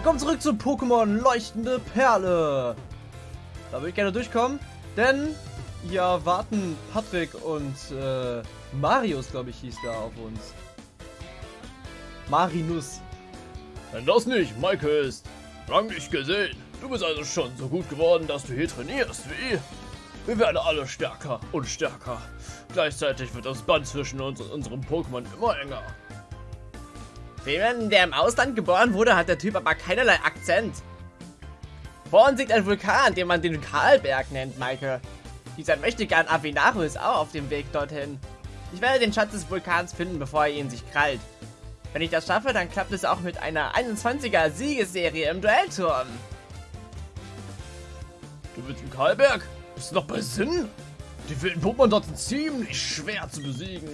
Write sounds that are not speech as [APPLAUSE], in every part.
Willkommen zurück zu Pokémon Leuchtende Perle. Da würde ich gerne durchkommen, denn hier warten Patrick und äh, Marius, glaube ich, hieß da auf uns. Marinus. Wenn das nicht Maike ist, lang nicht gesehen. Du bist also schon so gut geworden, dass du hier trainierst, wie? Wir werden alle stärker und stärker. Gleichzeitig wird das Band zwischen uns und unserem Pokémon immer enger. Für jemanden, der im Ausland geboren wurde, hat der Typ aber keinerlei Akzent. Vor uns liegt ein Vulkan, den man den Karlberg nennt, Maike. Dieser Möchtegern Avinaro ist auch auf dem Weg dorthin. Ich werde den Schatz des Vulkans finden, bevor er ihn sich krallt. Wenn ich das schaffe, dann klappt es auch mit einer 21er Siegesserie im Duellturm. Du willst im Karlberg? Bist du noch bei Sinn? Die wilden Pokémon dort sind ziemlich schwer zu besiegen.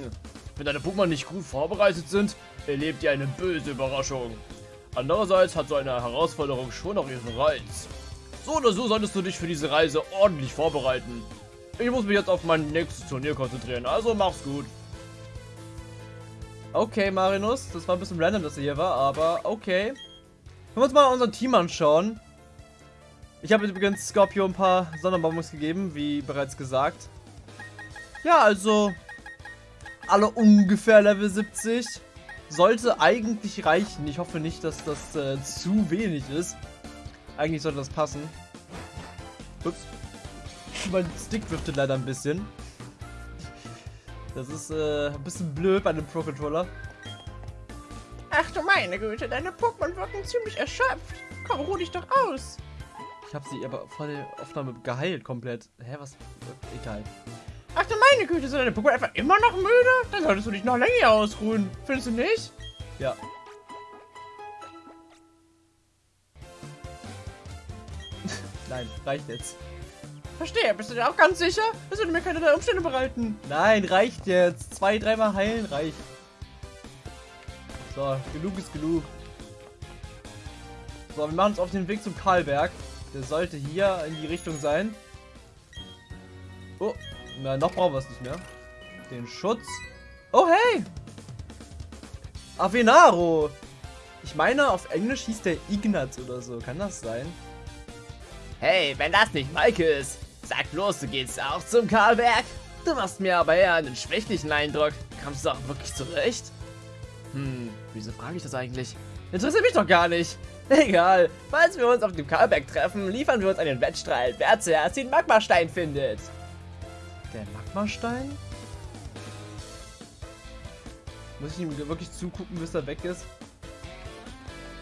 Wenn deine Pokémon nicht gut vorbereitet sind, erlebt ihr eine böse Überraschung. Andererseits hat so eine Herausforderung schon auch ihren Reiz. So oder so solltest du dich für diese Reise ordentlich vorbereiten. Ich muss mich jetzt auf mein nächstes Turnier konzentrieren, also mach's gut. Okay, Marinus, das war ein bisschen random, dass er hier war, aber okay. Können wir uns mal unser Team anschauen. Ich habe übrigens Scorpio ein paar Sonderbonbons gegeben, wie bereits gesagt. Ja, also alle ungefähr Level 70. Sollte eigentlich reichen. Ich hoffe nicht, dass das äh, zu wenig ist. Eigentlich sollte das passen. Ups. Mein Stick driftet leider ein bisschen. Das ist äh, ein bisschen blöd bei einem Pro-Controller. Ach du meine Güte, deine Pokémon wirken ziemlich erschöpft. Komm, ruh dich doch aus. Ich habe sie aber vor der Aufnahme geheilt komplett. Hä, was? Egal. Ach du meine Güte, sind deine Pokémon einfach immer noch müde? Dann solltest du dich noch länger ausruhen. Findest du nicht? Ja. [LAUGHS] Nein, reicht jetzt. Verstehe, bist du dir auch ganz sicher? Das würde mir keine Umstände bereiten. Nein, reicht jetzt. Zwei, dreimal heilen reicht. So, genug ist genug. So, wir machen uns auf den Weg zum Karlberg. Der sollte hier in die Richtung sein. Oh, na, noch brauchen wir es nicht mehr. Den Schutz. Oh, hey! Avenaro! Ich meine, auf Englisch hieß der Ignaz oder so. Kann das sein? Hey, wenn das nicht Maike ist, sag bloß, du gehst auch zum Karlberg. Du machst mir aber eher einen schwächlichen Eindruck. Kommst du auch wirklich zurecht? Hm, wieso frage ich das eigentlich? Interessiert mich doch gar nicht. [LAUGHS] Egal, falls wir uns auf dem Karlberg treffen, liefern wir uns einen Wettstreit, wer zuerst den Magmastein findet. Der Magmastein? Muss ich ihm wirklich zugucken, bis er weg ist?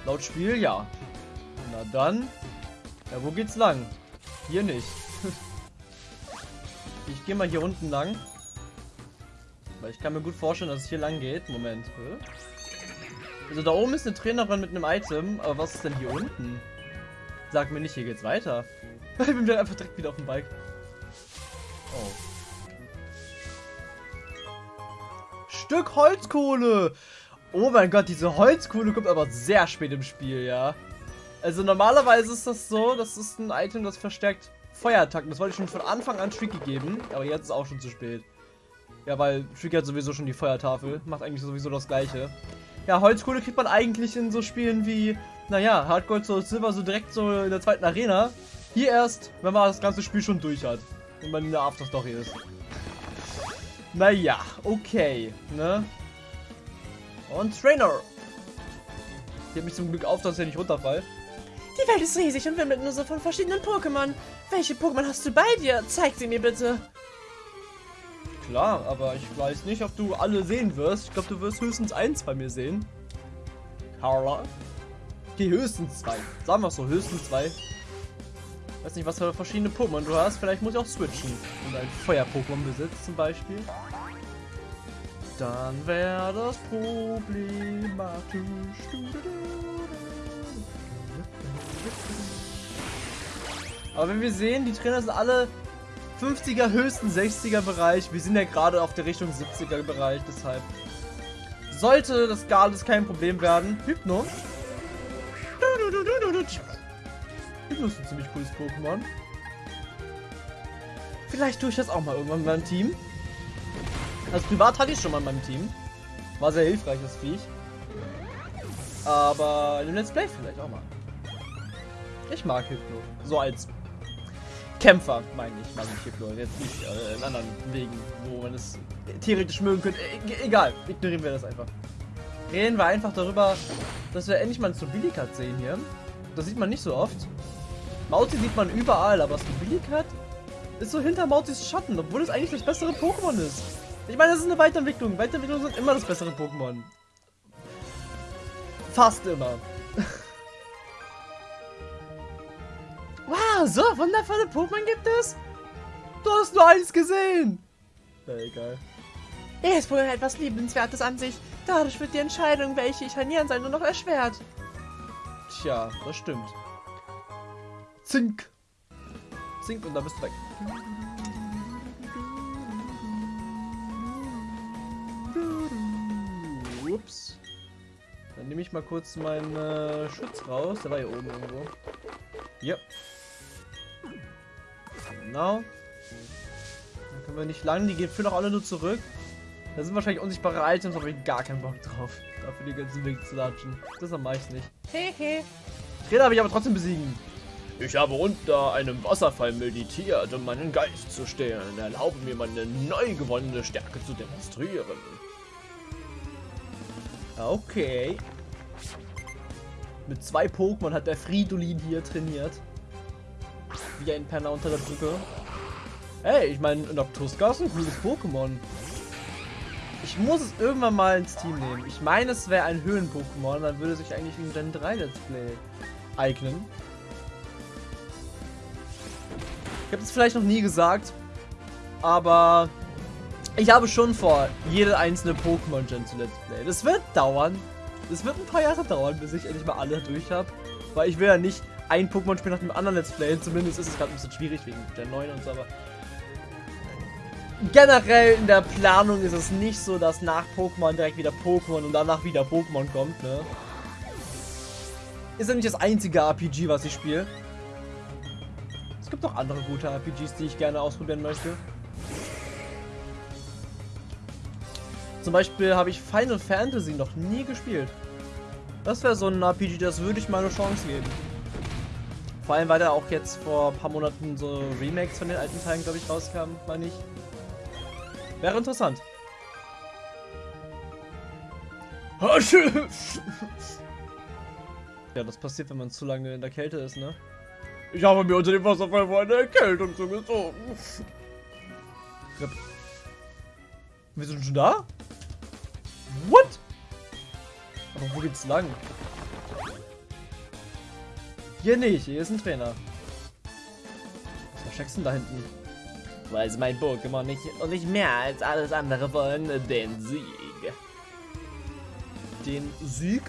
Laut Spiel, ja. Na dann. Ja, wo geht's lang? Hier nicht. [LAUGHS] ich gehe mal hier unten lang. Weil ich kann mir gut vorstellen, dass es hier lang geht. Moment. Also da oben ist eine Trainerin mit einem Item. Aber was ist denn hier unten? Sag mir nicht, hier geht's weiter. [LAUGHS] Ich bin wieder einfach direkt wieder auf dem Bike. Oh. Stück Holzkohle. Oh mein Gott, diese Holzkohle kommt aber sehr spät im Spiel, ja. Also normalerweise ist das so, das ist ein Item, das verstärkt Feuerattacken. Das wollte ich schon von Anfang an Tricky geben, aber jetzt ist auch schon zu spät. Ja, weil Tricky hat sowieso schon die Feuertafel. Macht eigentlich sowieso das gleiche. Ja, Holzkohle kriegt man eigentlich in so Spielen wie, naja, Hardcore Soul Silver so direkt so in der zweiten Arena. Hier erst, wenn man das ganze Spiel schon durch hat. Und man in der Afterstory ist. Naja, okay, ne? Und Trainer. Ich heb mich zum Glück auf, dass ich nicht runterfall. Die Welt ist riesig und wimmelt nur so von verschiedenen Pokémon. Welche Pokémon hast du bei dir? Zeig sie mir bitte. Klar, aber ich weiß nicht, ob du alle sehen wirst. Ich glaube, du wirst höchstens eins bei mir sehen. Carla. Okay, höchstens zwei. Sagen wir so, höchstens zwei. Weiß nicht, was für verschiedene Pokémon du hast. Vielleicht muss ich auch switchen. Und ein Feuer-Pokémon besitzt zum Beispiel. Dann wäre das problematisch. Aber wenn wir sehen, die Trainer sind alle 50er, höchsten 60er Bereich. Wir sind ja gerade auf der Richtung 70er Bereich, deshalb sollte das gar kein Problem werden. Hypno. Hypno ist ein ziemlich cooles Pokémon. Vielleicht tue ich das auch mal irgendwann in meinem Team. Also privat hatte ich schon mal in meinem Team. War sehr hilfreich, das Viech. Aber in dem Let's Play vielleicht auch mal. Ich mag Hypno. So als Kämpfer, meine ich, mag ich Hypno. Jetzt nicht äh, in anderen Wegen, wo man es theoretisch mögen könnte. E egal, ignorieren wir das einfach. Reden wir einfach darüber, dass wir endlich mal ein Stabilikat sehen hier. Das sieht man nicht so oft. Mauzi sieht man überall, aber Stabilikat ist so hinter Mauzis Schatten, obwohl es eigentlich das bessere Pokémon ist. Ich meine, das ist eine Weiterentwicklung. Weiterentwicklungen sind immer das bessere Pokémon. Fast immer. [LAUGHS] wow, so wundervolle Pokémon gibt es? Du hast nur eins gesehen. Na egal. Er ist wohl etwas Liebenswertes an sich. Dadurch wird die Entscheidung, welche ich trainieren soll, nur noch erschwert. Tja, das stimmt. Zink. Zink und dann bist du weg. Ups. Dann nehme ich mal kurz meinen äh, Schutz raus. Der war hier oben irgendwo. Ja. Genau. Dann können wir nicht lang. Die gehen für noch alle nur zurück. Da sind wahrscheinlich unsichtbare Items, aber ich gar keinen Bock drauf. Dafür die ganzen Weg zu latschen. Das mache ich nicht. Hehe. Trainer habe ich aber trotzdem besiegen. Ich habe unter einem Wasserfall meditiert, um meinen Geist zu stehlen. Erlaube mir, meine neu gewonnene Stärke zu demonstrieren. Okay. Mit zwei Pokémon hat der Fridolin hier trainiert. Wie ein Penner unter der Brücke. Hey, ich meine, Noctuska ist ein cooles Pokémon. Ich muss es irgendwann mal ins Team nehmen. Ich meine, es wäre ein Höhen-Pokémon, dann würde sich eigentlich ein Gen 3 Let's Play eignen. Habe es vielleicht noch nie gesagt, aber ich habe schon vor, jede einzelne Pokémon-Gen zu Let's Play. Das wird dauern. Das wird ein paar Jahre dauern, bis ich endlich mal alle durch habe. Weil ich will ja nicht ein Pokémon-Spiel nach dem anderen Let's Play. Zumindest ist es gerade ein bisschen schwierig wegen Gen 9 und so, aber generell in der Planung ist es nicht so, dass nach Pokémon direkt wieder Pokémon und danach wieder Pokémon kommt, ne? Ist ja nicht das einzige RPG, was ich spiele. Gibt noch andere gute RPGs, die ich gerne ausprobieren möchte. Zum Beispiel habe ich Final Fantasy noch nie gespielt. Das wäre so ein RPG, das würde ich mal eine Chance geben. Vor allem, weil da auch jetzt vor ein paar Monaten so Remakes von den alten Teilen, glaube ich, rauskamen, meine ich. Wäre interessant. [LAUGHS] Ja, das passiert, wenn man zu lange in der Kälte ist, ne? Ich habe mir unter dem Wasserfall vor eine Erkältung zugezogen. Wir sind schon da? What? Aber wo geht's lang? Hier nicht, hier ist ein Trainer. Was versteckst du denn da hinten? Weil es mein Pokémon nicht und nicht mehr als alles andere wollen, den Sieg. Den Sieg?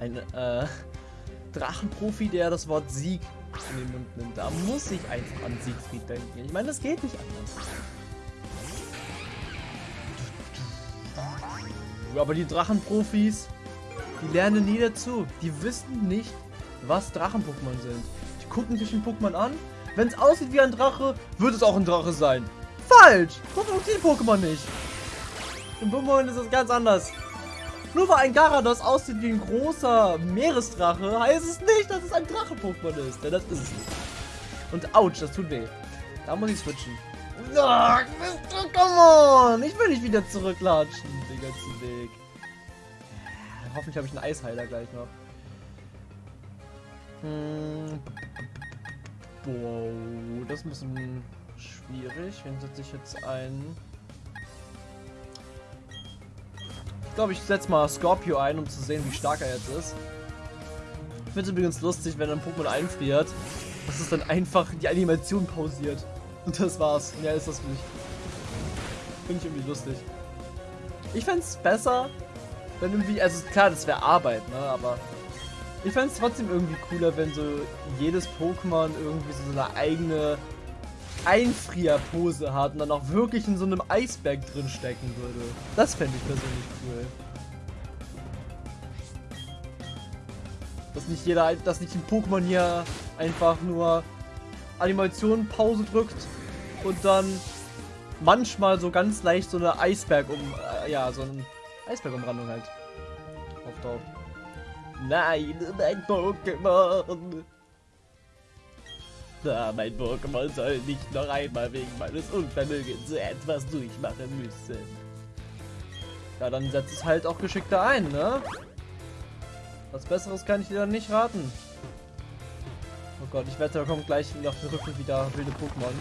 Ein äh, Drachenprofi, der das Wort Sieg in den Mund nimmt. Da muss ich einfach an Siegfried denken. Ich meine, das geht nicht anders. Aber die Drachenprofis, die lernen nie dazu. Die wissen nicht, was Drachen-Pokémon sind. Die gucken sich ein Pokémon an. Wenn es aussieht wie ein Drache, wird es auch ein Drache sein. Falsch! So funktioniert Pokémon nicht. Im Pokémon ist es ganz anders. Nur weil ein Garados aussieht wie ein großer Meeresdrache, heißt es nicht, dass es ein Drache-Pokémon ist. Denn das ist es nicht. Und ouch, das tut weh. Da muss ich switchen. Oh, come on! Ich will nicht wieder zurücklatschen den ganzen Weg. Hoffentlich habe ich einen Eisheiler gleich noch. Hm. Wow, das ist ein bisschen schwierig. Wen setze ich jetzt ein? Ich glaube, ich setze mal Scorpio ein, um zu sehen, wie stark er jetzt ist. Ich finde es übrigens lustig, wenn ein Pokémon einfriert, dass es dann einfach die Animation pausiert. Und das war's. Mehr ist das nicht. Finde ich irgendwie lustig. Ich fände es besser, wenn irgendwie, also klar, das wäre Arbeit, ne, aber ich fände es trotzdem irgendwie cooler, wenn so jedes Pokémon irgendwie so eine eigene Einfrierpose hat und dann auch wirklich in so einem Eisberg drin stecken würde. Das fände ich persönlich cool. Dass nicht jeder, dass nicht ein Pokémon hier einfach nur Animation Pause drückt und dann manchmal so ganz leicht so eine Eisberg um, äh, ja, so ein Eisbergumrandung halt auftaucht. Nein, mein Pokémon. Na, mein Pokémon soll nicht noch einmal wegen meines Unvermögens so etwas durchmachen müssen. Ja, dann setzt es halt auch geschickter ein, ne? Was Besseres kann ich dir dann nicht raten. Oh Gott, ich wette, da kommt gleich auf den Rücken wieder wilde Pokémon.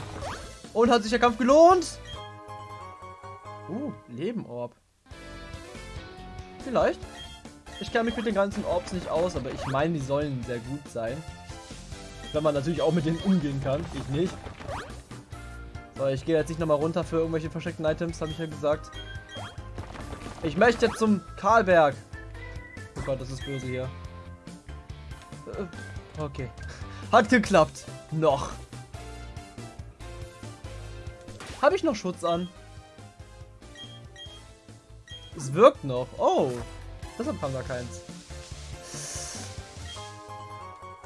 Und hat sich der Kampf gelohnt? Uh, Lebenorb. Vielleicht. Ich kenne mich mit den ganzen Orbs nicht aus, aber ich meine, die sollen sehr gut sein. Wenn man natürlich auch mit denen umgehen kann. Ich nicht. So, ich gehe jetzt nicht nochmal runter für irgendwelche versteckten Items, habe ich ja gesagt. Ich möchte zum Karlberg. Oh Gott, das ist böse hier. Äh, Okay. Hat geklappt. Noch. Habe ich noch Schutz an? Es wirkt noch. Oh. Deshalb kam da keins.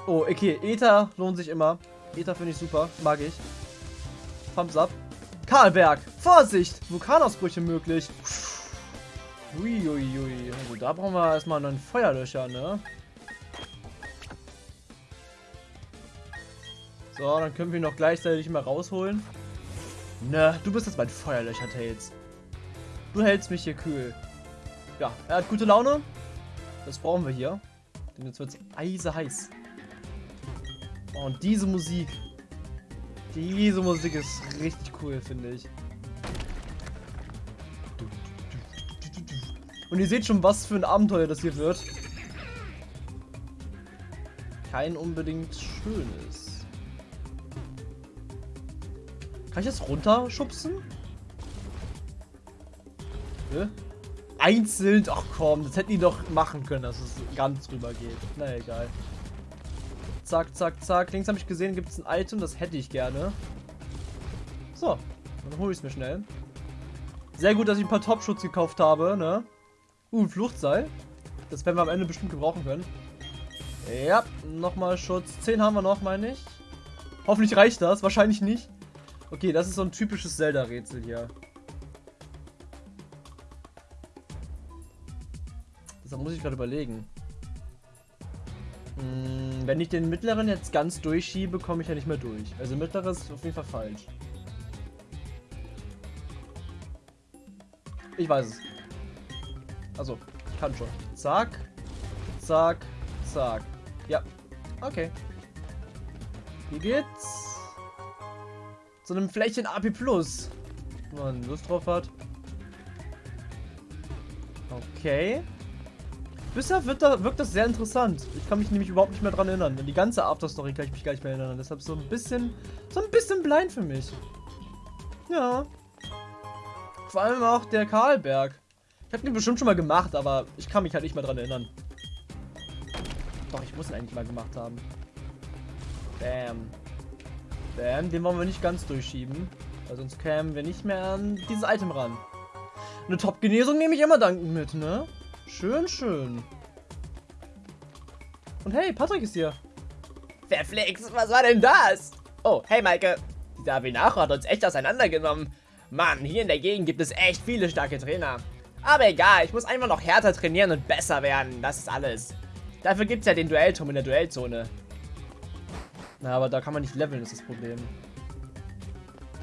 Oh, okay. Ether lohnt sich immer. Ether finde ich super. Mag ich. Thumbs up. Karlberg. Vorsicht. Vulkanausbrüche möglich. Uiuiui. Also da brauchen wir erstmal einen Feuerlöscher, ne? So, dann können wir ihn noch gleichzeitig mal rausholen. Ne, du bist jetzt mein Feuerlöcher, Tails. Du hältst mich hier kühl. Ja, er hat gute Laune. Das brauchen wir hier. Denn jetzt wird es eiseheiß. Oh, und diese Musik. Diese Musik ist richtig cool, finde ich. Und ihr seht schon, was für ein Abenteuer das hier wird. Kein unbedingt schönes. Kann ich das runterschubsen? Hä? Einzeln? Ach komm, das hätten die doch machen können, dass es ganz rüber geht. Na egal. Zack, zack, zack. Links habe ich gesehen, gibt es ein Item, das hätte ich gerne. So, dann hole ich es mir schnell. Sehr gut, dass ich ein paar Top-Schutz gekauft habe, ne? Uh, ein Fluchtseil. Das werden wir am Ende bestimmt gebrauchen können. Ja, nochmal Schutz. 10 haben wir noch, meine ich. Hoffentlich reicht das. Wahrscheinlich nicht. Okay, das ist so ein typisches Zelda-Rätsel hier. Deshalb muss ich gerade überlegen. Hm, wenn ich den mittleren jetzt ganz durchschiebe, komme ich ja nicht mehr durch. Also mittleres ist auf jeden Fall falsch. Ich weiß es. Also, ich kann schon. Zack. Zack. Zack. Ja. Okay. Hier geht's. Zu einem Flächen AP Plus. Wenn man Lust drauf hat. Okay. Bisher da, wirkt das sehr interessant. Ich kann mich nämlich überhaupt nicht mehr dran erinnern. An die ganze Afterstory kann ich mich gar nicht mehr erinnern. Deshalb so ein bisschen, so ein bisschen blind für mich. Ja. Vor allem auch der Karlberg. Ich habe den bestimmt schon mal gemacht, aber ich kann mich halt nicht mehr dran erinnern. Doch, ich muss ihn eigentlich mal gemacht haben. Bam. Bam, den wollen wir nicht ganz durchschieben. Weil sonst kämen wir nicht mehr an dieses Item ran. Eine Top-Genesung nehme ich immer dankend mit, ne? Schön, schön. Und hey, Patrick ist hier. Verflixt, was war denn das? Oh, hey Maike. Dieser Avinacho hat uns echt auseinandergenommen. Mann, hier in der Gegend gibt es echt viele starke Trainer. Aber egal, ich muss einfach noch härter trainieren und besser werden. Das ist alles. Dafür gibt es ja den Duellturm in der Duellzone. Na, aber da kann man nicht leveln, ist das Problem.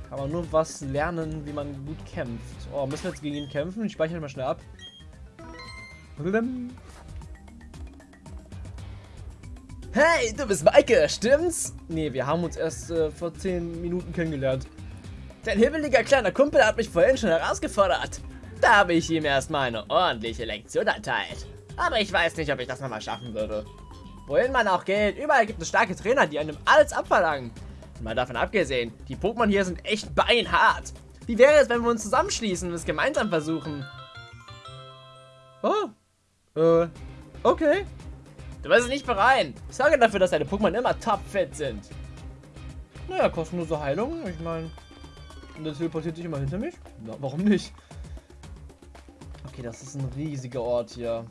Kann man nur was lernen, wie man gut kämpft. Oh, müssen wir jetzt gegen ihn kämpfen? Ich speichere mal schnell ab. Hey, du bist Maike, stimmt's? Nee, wir haben uns erst äh, vor 10 Minuten kennengelernt. Dein hibbeliger kleiner Kumpel hat mich vorhin schon herausgefordert. Da habe ich ihm erstmal eine ordentliche Lektion erteilt. Aber ich weiß nicht, ob ich das nochmal schaffen würde. Wohin man auch geht, überall gibt es starke Trainer, die einem alles abverlangen. Mal davon abgesehen, die Pokémon hier sind echt beinhart. Wie wäre es, wenn wir uns zusammenschließen und es gemeinsam versuchen? Oh. Äh. Okay. Du wirst es nicht bereuen. Ich sorge dafür, dass deine Pokémon immer topfit sind. Naja, kostenlose Heilung. Ich meine, der teleportiert sich immer hinter mich. Na, warum nicht? Okay, das ist ein riesiger Ort hier.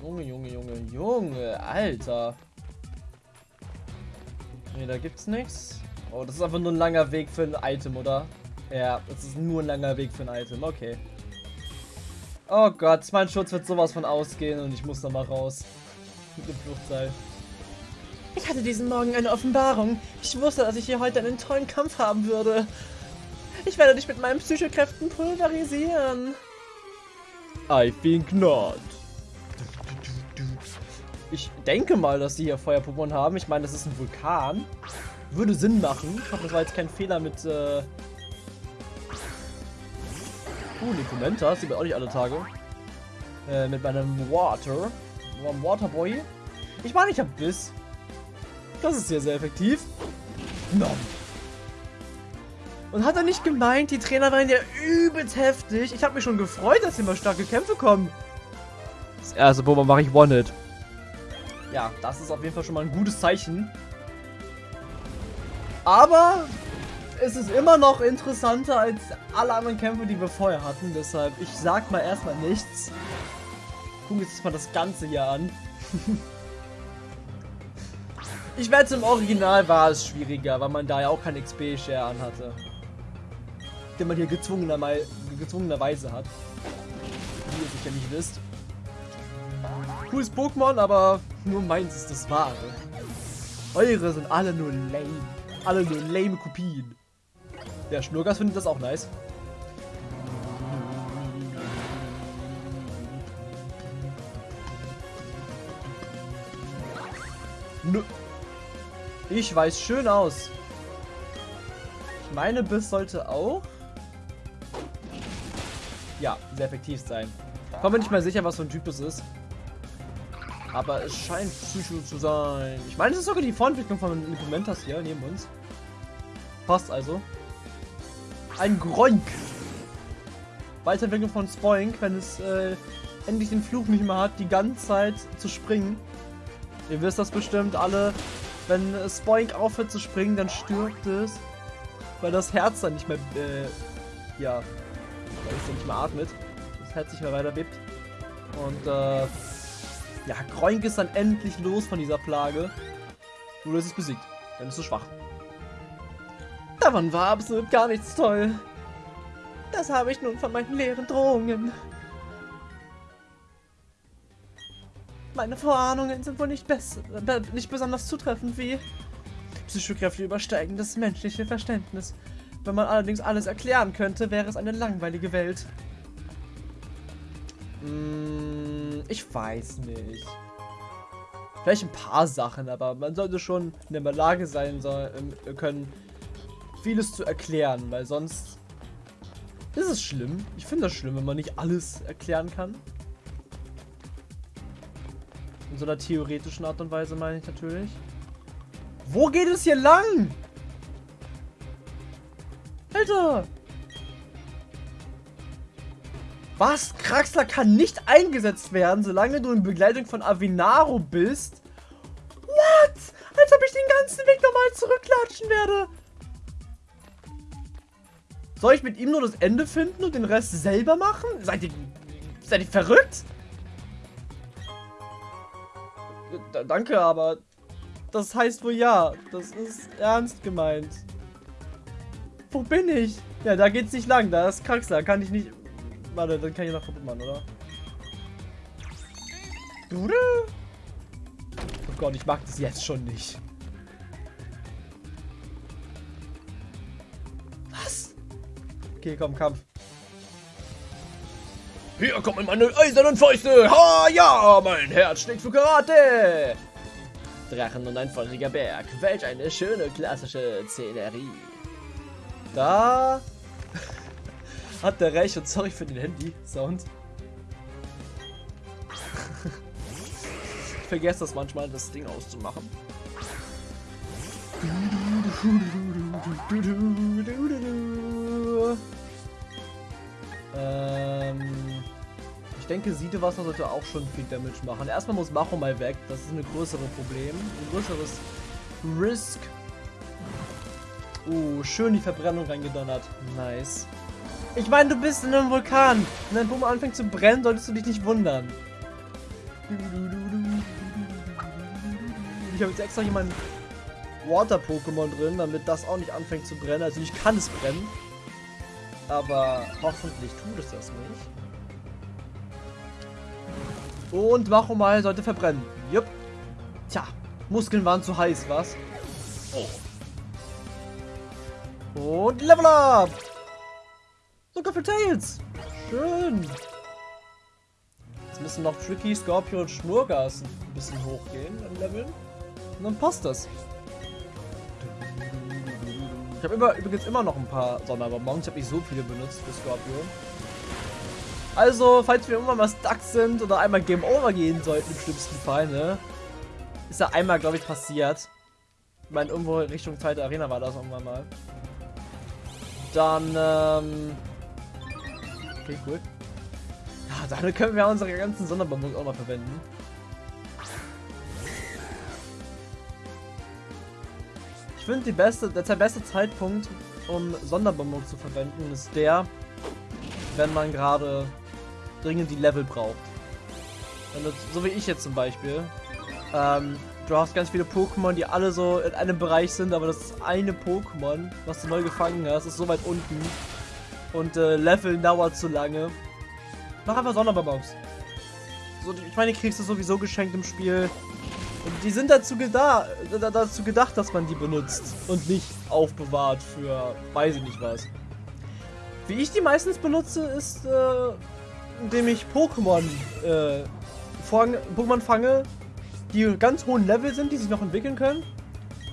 Junge, Junge, Junge, Junge, Alter. Nee, da gibt's nichts. Oh, das ist einfach nur ein langer Weg für ein Item, oder? Ja, das ist nur ein langer Weg für ein Item. Okay. Oh Gott, mein Schutz wird sowas von ausgehen und ich muss da mal raus. Mit dem Fluchtseil. Ich hatte diesen Morgen eine Offenbarung. Ich wusste, dass ich hier heute einen tollen Kampf haben würde. Ich werde dich mit meinen Psychokräften pulverisieren. I think not. Ich denke mal, dass sie hier Feuer-Pokémon haben. Ich meine, das ist ein Vulkan. Würde Sinn machen. Ich hoffe, das war jetzt kein Fehler mit, äh... Uh, Nikomenta. Sieht man auch nicht alle Tage. Äh, mit meinem Water. Meinem Waterboy. Ich meine, ich habe Biss. Das ist hier sehr effektiv. Nom. Und hat er nicht gemeint, die Trainer waren ja übelst heftig. Ich habe mich schon gefreut, dass hier mal starke Kämpfe kommen. Das erste Pokémon mache ich One-Hit. Ja, das ist auf jeden Fall schon mal ein gutes Zeichen. Aber es ist immer noch interessanter als alle anderen Kämpfe, die wir vorher hatten. Deshalb, ich sag mal erstmal nichts. Gucken wir uns mal das Ganze hier an. [LAUGHS] ich wette, im Original war es schwieriger, weil man da ja auch kein XP-Share anhatte. Den man hier gezwungenerweise, gezwungenerweise hat. Wie ihr sicher nicht wisst. Cooles Pokémon, aber nur meins ist das wahre. Eure sind alle nur lame. Alle nur lame Kopien. Der Schnurgas findet das auch nice. Nö. Ich weiß schön aus. Ich meine, Biss sollte auch... Ja, sehr effektiv sein. Ich bin nicht mal sicher, was für ein Typ es ist. Aber es scheint Psycho zu sein. Ich meine, es ist sogar die Vorentwicklung von Implementas hier neben uns. Passt also. Ein Groink. Weiterentwicklung von Spoink, wenn es äh, endlich den Fluch nicht mehr hat, die ganze Zeit zu springen. Ihr wisst das bestimmt alle. Wenn Spoink aufhört zu springen, dann stirbt es. Weil das Herz dann nicht mehr, äh, ja, weil es dann nicht mehr atmet. Das Herz nicht mehr weiter bebt. Und, äh, ja, Groink ist dann endlich los von dieser Plage. Nur ist es besiegt. Dann ist es schwach. Davon war absolut gar nichts toll. Das habe ich nun von meinen leeren Drohungen. Meine Vorahnungen sind wohl nicht, nicht besonders zutreffend wie Psychokräfte übersteigen das menschliche Verständnis. Wenn man allerdings alles erklären könnte, wäre es eine langweilige Welt. Hm, ich weiß nicht. Vielleicht ein paar Sachen, aber man sollte schon in der Lage sein soll, ähm, können, vieles zu erklären, weil sonst ist es schlimm. Ich finde das schlimm, wenn man nicht alles erklären kann. In so einer theoretischen Art und Weise meine ich natürlich. Wo geht es hier lang? Alter! Was? Kraxler kann nicht eingesetzt werden, solange du in Begleitung von Avinaro bist? What? Als ob ich den ganzen Weg nochmal zurücklatschen werde. Soll ich mit ihm nur das Ende finden und den Rest selber machen? Seid ihr, seid ihr verrückt? D danke, aber das heißt wohl ja. Das ist ernst gemeint. Wo bin ich? Ja, da geht's nicht lang. Da ist Kraxler. Kann ich nicht... Warte, dann kann ich noch kaputt machen, oder? Oh Gott, ich mag das jetzt schon nicht. Okay, komm, Kampf. Hier kommen meine eisernen Fäuste. Ha, ja, mein Herz schlägt für Karate. Drachen und ein feuriger Berg. Welch eine schöne klassische Szenerie. Da [LAUGHS] hat der recht und sorry für den Handy-Sound. [LAUGHS] ich vergesse das manchmal, das Ding auszumachen. [LAUGHS] Ähm, ich denke, Siedewasser sollte auch schon viel Damage machen. Erstmal muss Macho mal weg. Das ist ein größeres Problem. Ein größeres Risk. Uh, schön die Verbrennung reingedonnert. Nice. Ich meine, du bist in einem Vulkan. Wenn dein Puma anfängt zu brennen, solltest du dich nicht wundern. Ich habe jetzt extra hier mein Water-Pokémon drin, damit das auch nicht anfängt zu brennen. Also ich kann es brennen. Aber hoffentlich tut es das nicht. Und Machomal sollte verbrennen. Jupp. Tja, Muskeln waren zu heiß, was? Oh. Und Level Up! Sogar für Tails! Schön! Jetzt müssen noch Tricky, Scorpio und Schnurgas ein bisschen hochgehen im Leveln. Und dann passt das. Ich habe übrigens immer noch ein paar Sonderbonbons. Ich habe nicht so viele benutzt für Scorpio. Also, falls wir irgendwann mal stuck sind oder einmal Game Over gehen sollten, im schlimmsten Fall, ne? Ist ja einmal, glaube ich, passiert. Ich meine, irgendwo Richtung zweite Arena war das irgendwann mal. Dann, ähm... Okay, cool. Ja, dann können wir unsere ganzen Sonderbonbons auch mal verwenden. Ich finde, beste, der beste Zeitpunkt, um Sonderbonbons zu verwenden, ist der, wenn man gerade dringend die Level braucht. Du, so wie ich jetzt zum Beispiel. Ähm, du hast ganz viele Pokémon, die alle so in einem Bereich sind, aber das eine Pokémon, was du neu gefangen hast, ist so weit unten. Und äh, Leveln dauert zu lange. Mach einfach Sonderbonbons. So, ich meine, die kriegst du sowieso geschenkt im Spiel. Und die sind dazu, geda dazu gedacht, dass man die benutzt und nicht aufbewahrt für weiß ich nicht was. Wie ich die meistens benutze, ist, äh, indem ich Pokémon äh, Pokémon fange, die ganz hohen Level sind, die sich noch entwickeln können.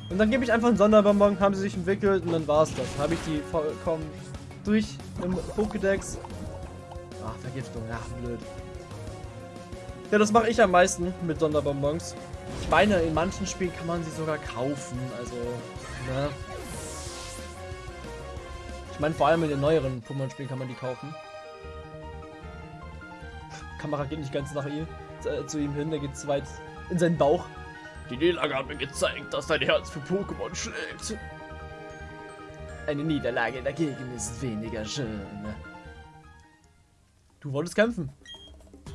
Und dann gebe ich einfach einen Sonderbonbon, haben sie sich entwickelt und dann war es das. Dann habe ich die vollkommen durch im Pokédex. Ach, Vergiftung, ach, blöd. Ja, das mache ich am meisten mit Sonderbonbons. Ich meine, in manchen Spielen kann man sie sogar kaufen, also, ne? Ich meine, vor allem in den neueren Pokémon-Spielen kann man die kaufen. Kamera geht nicht ganz nach ihm, äh, zu ihm hin, der geht zu weit in seinen Bauch. Die Niederlage hat mir gezeigt, dass dein Herz für Pokémon schlägt. Eine Niederlage dagegen ist weniger schön. Du wolltest kämpfen.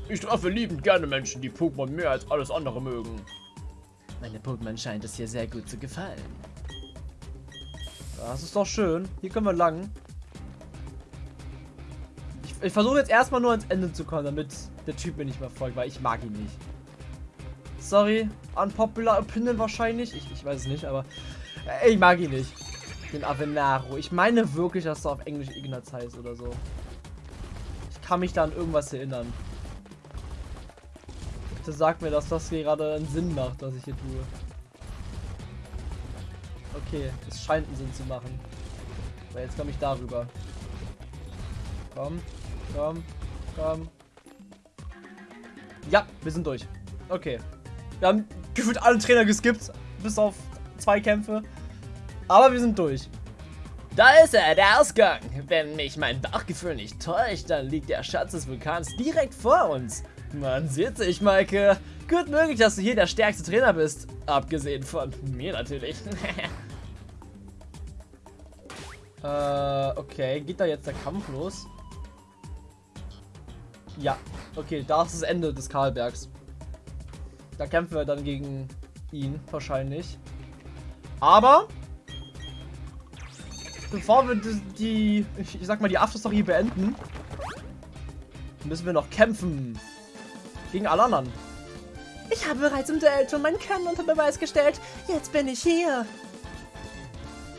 Ich treffe liebend gerne Menschen, die Pokémon mehr als alles andere mögen. Meine Pokémon scheint es hier sehr gut zu gefallen. Das ist doch schön. Hier können wir lang. Ich, ich versuche jetzt erstmal nur ans Ende zu kommen, damit der Typ mir nicht mehr folgt, weil ich mag ihn nicht. Sorry, unpopular opinion wahrscheinlich. Ich, ich weiß es nicht, aber äh, ich mag ihn nicht. Den Avenaro. Ich meine wirklich, dass er auf Englisch Ignaz heißt oder so. Ich kann mich da an irgendwas erinnern. Bitte sag mir, dass das gerade einen Sinn macht, was ich hier tue. Okay, es scheint einen Sinn zu machen. Aber jetzt komme ich darüber. Komm, komm, komm. Ja, wir sind durch. Okay. Wir haben gefühlt alle Trainer geskippt, bis auf zwei Kämpfe. Aber wir sind durch. Da ist er, der Ausgang. Wenn mich mein Bauchgefühl nicht täuscht, dann liegt der Schatz des Vulkans direkt vor uns. Man sieht sich, Maike. Gut möglich, dass du hier der stärkste Trainer bist. Abgesehen von mir natürlich. [LAUGHS] äh, okay. Geht da jetzt der Kampf los? Ja. Okay, da ist das Ende des Karlbergs. Da kämpfen wir dann gegen ihn, wahrscheinlich. Aber... Bevor wir die, ich sag mal, die Afterstory beenden, müssen wir noch kämpfen. Gegen alle anderen. Ich habe bereits im Duell schon meinen Können unter Beweis gestellt. Jetzt bin ich hier.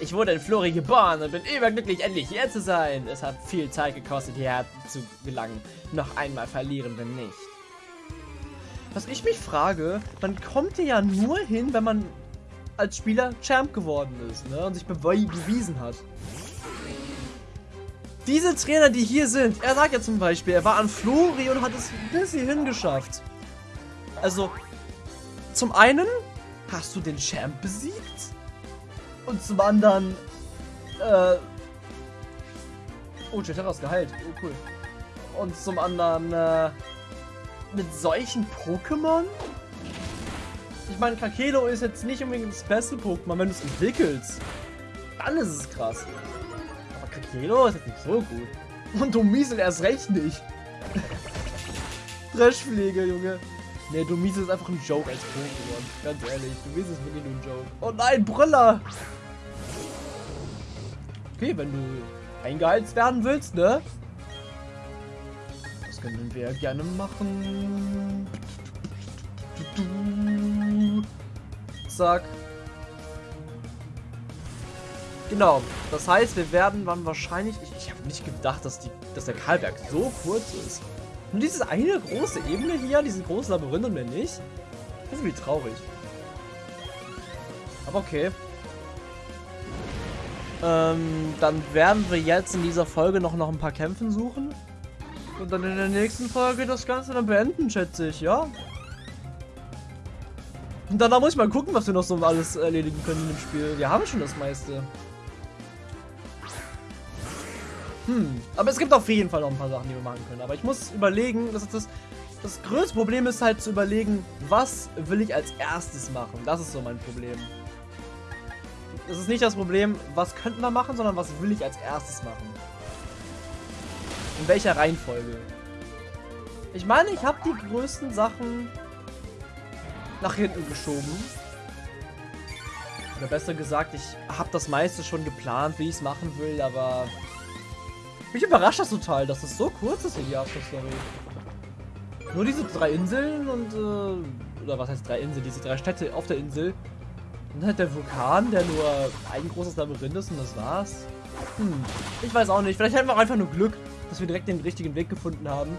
Ich wurde in Flori geboren und bin überglücklich, endlich hier zu sein. Es hat viel Zeit gekostet, hierher zu gelangen. Noch einmal verlieren wir nicht. Was ich mich frage, man kommt hier ja nur hin, wenn man als Spieler Champ geworden ist ne? und sich bewiesen hat. Diese Trainer, die hier sind, er sagt ja zum Beispiel, er war an Flori und hat es bis hierhin geschafft. Also, zum einen hast du den Champ besiegt und zum anderen, äh, oh, Jetera ist geheilt, oh cool. Und zum anderen, äh, mit solchen Pokémon? Ich meine, Kakelo ist jetzt nicht unbedingt das beste Pokémon, wenn du es entwickelst. Dann ist es krass. Kakelo ist jetzt nicht so gut. Und Domiesel erst recht nicht. Dreschpflege, Junge. Ne, Domiesel ist einfach ein Joke als Pokémon. Ganz ehrlich, Domiesel ist wirklich nur ein Joke. Oh nein, Brüller! Okay, wenn du eingeheizt werden willst, ne? Das können wir gerne machen. Zack. Genau. Das heißt, wir werden dann wahrscheinlich... Ich, ich habe nicht gedacht, dass, die, dass der Karlberg so kurz ist. Nur dieses eine große Ebene hier, dieses große Labyrinth und mehr nicht. Das ist irgendwie traurig. Aber okay. Ähm, dann werden wir jetzt in dieser Folge noch, noch ein paar Kämpfen suchen. Und dann in der nächsten Folge das Ganze dann beenden, schätze ich, ja? Und danach muss ich mal gucken, was wir noch so alles erledigen können dem Spiel. Wir haben schon das meiste. Hm, aber es gibt auf jeden Fall noch ein paar Sachen, die wir machen können. Aber ich muss überlegen, das ist das, das größte Problem ist halt zu überlegen, was will ich als erstes machen. Das ist so mein Problem. Das ist nicht das Problem, was könnten wir machen, sondern was will ich als erstes machen. In welcher Reihenfolge. Ich meine, ich habe die größten Sachen nach hinten geschoben. Oder besser gesagt, ich habe das meiste schon geplant, wie ich es machen will, aber mich überrascht das total, dass es so kurz ist hier die After-Story. Nur diese drei Inseln und, äh, oder was heißt drei Inseln, diese drei Städte auf der Insel. Und halt der Vulkan, der nur ein großes Labyrinth ist und das war's. Hm, ich weiß auch nicht. Vielleicht haben wir auch einfach nur Glück, dass wir direkt den richtigen Weg gefunden haben.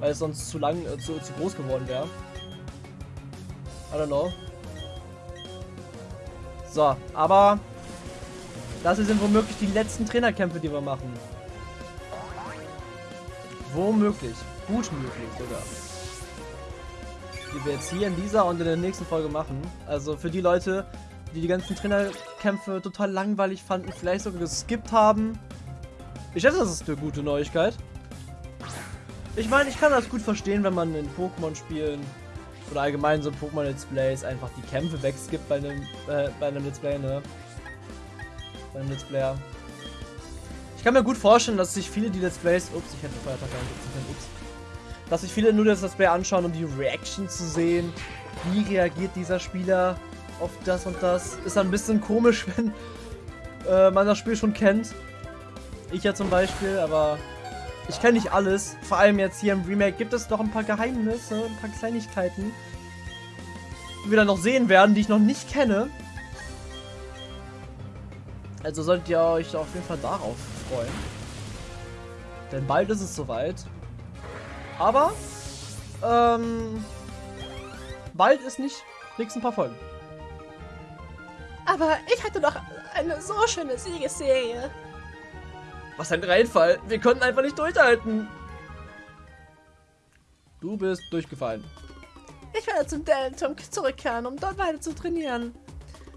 Weil es sonst zu lang, äh, zu, zu groß geworden wäre. I don't know. So, aber das hier sind womöglich die letzten Trainerkämpfe, die wir machen. Womöglich. Gut möglich sogar. Die wir jetzt hier in dieser und in der nächsten Folge machen. Also für die Leute, die die ganzen Trainerkämpfe total langweilig fanden, vielleicht sogar geskippt haben. Ich schätze, das ist eine gute Neuigkeit. Ich meine, ich kann das gut verstehen, wenn man in Pokémon-Spielen oder allgemein so Pokémon-Let's Plays einfach die Kämpfe wegskippt bei einem, äh, bei einem Let's Play, ne? Beim Let's Player. Ich kann mir gut vorstellen, dass sich viele die Let's Plays, ups, ich hätte Feiertag können, ups, dass sich viele nur das Let's Play anschauen, um die Reaction zu sehen. Wie reagiert dieser Spieler auf das und das? Ist ein bisschen komisch, [LAUGHS] wenn äh, man das Spiel schon kennt. Ich ja zum Beispiel, aber ich kenne nicht alles. Vor allem jetzt hier im Remake gibt es doch ein paar Geheimnisse, ein paar Kleinigkeiten, die wir dann noch sehen werden, die ich noch nicht kenne. Also solltet ihr euch auf jeden Fall darauf freuen. Denn bald ist es soweit. Aber, ähm, bald ist nicht nächsten paar Folgen. Aber ich hatte doch eine so schöne Siegesserie. Was ein Reinfall. Wir konnten einfach nicht durchhalten. Du bist durchgefallen. Ich werde zum Deltum zurückkehren, um dort weiter zu trainieren.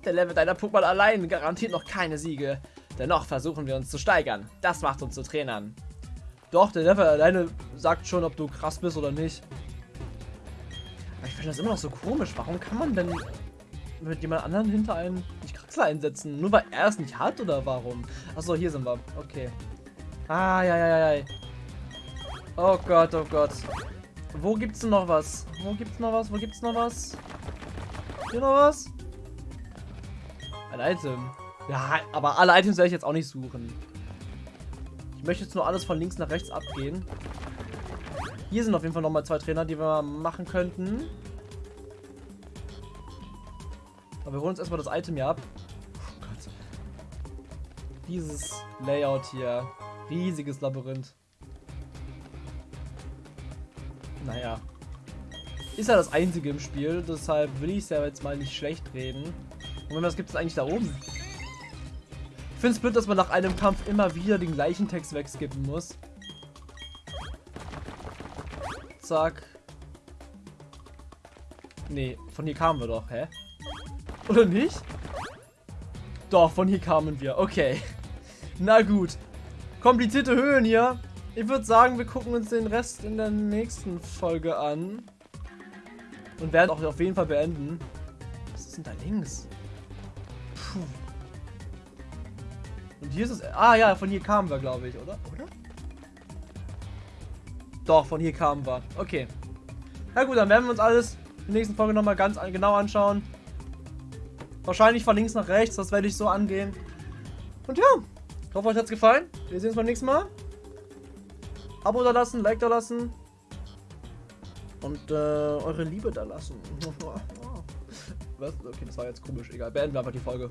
Der Level deiner Pokémon allein garantiert noch keine Siege. Dennoch versuchen wir uns zu steigern. Das macht uns zu Trainern. Doch, der Level alleine sagt schon, ob du krass bist oder nicht. Aber ich finde das immer noch so komisch. Warum kann man denn mit jemand anderen hinter einen nicht Kraxler einsetzen? Nur weil er es nicht hat oder warum? Achso, hier sind wir. Okay. Ah, ja, ja, ja. Oh Gott, oh Gott. Wo gibt's denn noch was? Wo gibt's noch was? Wo gibt's noch was? Hier noch was? Ein Item. Ja, aber alle Items werde ich jetzt auch nicht suchen. Ich möchte jetzt nur alles von links nach rechts abgehen. Hier sind auf jeden Fall nochmal zwei Trainer, die wir machen könnten. Aber wir holen uns erstmal das Item hier ab. Oh Gott. Dieses Layout hier. Riesiges Labyrinth. Naja. Ist ja das einzige im Spiel, deshalb will ich es ja jetzt mal nicht schlecht reden. Und was gibt es eigentlich da oben? Ich finde es blöd, dass man nach einem Kampf immer wieder den gleichen Text wegskippen muss. Zack. Nee, von hier kamen wir doch, hä? Oder nicht? Doch, von hier kamen wir. Okay. [LAUGHS] Na gut. Komplizierte Höhen hier. Ich würde sagen, wir gucken uns den Rest in der nächsten Folge an. Und werden auch auf jeden Fall beenden. Was ist denn da links? Puh. Und hier ist es. Ah ja, von hier kamen wir, glaube ich, oder? Oder? Doch, von hier kamen wir. Okay. Na gut, dann werden wir uns alles in der nächsten Folge nochmal ganz genau anschauen. Wahrscheinlich von links nach rechts, das werde ich so angehen. Und ja, ich hoffe, euch hat es gefallen. Wir sehen uns beim nächsten Mal. Abo da lassen, Like da lassen. und äh, eure Liebe da lassen. [LAUGHS] Was? Okay, das war jetzt komisch. Egal, beenden wir einfach die Folge.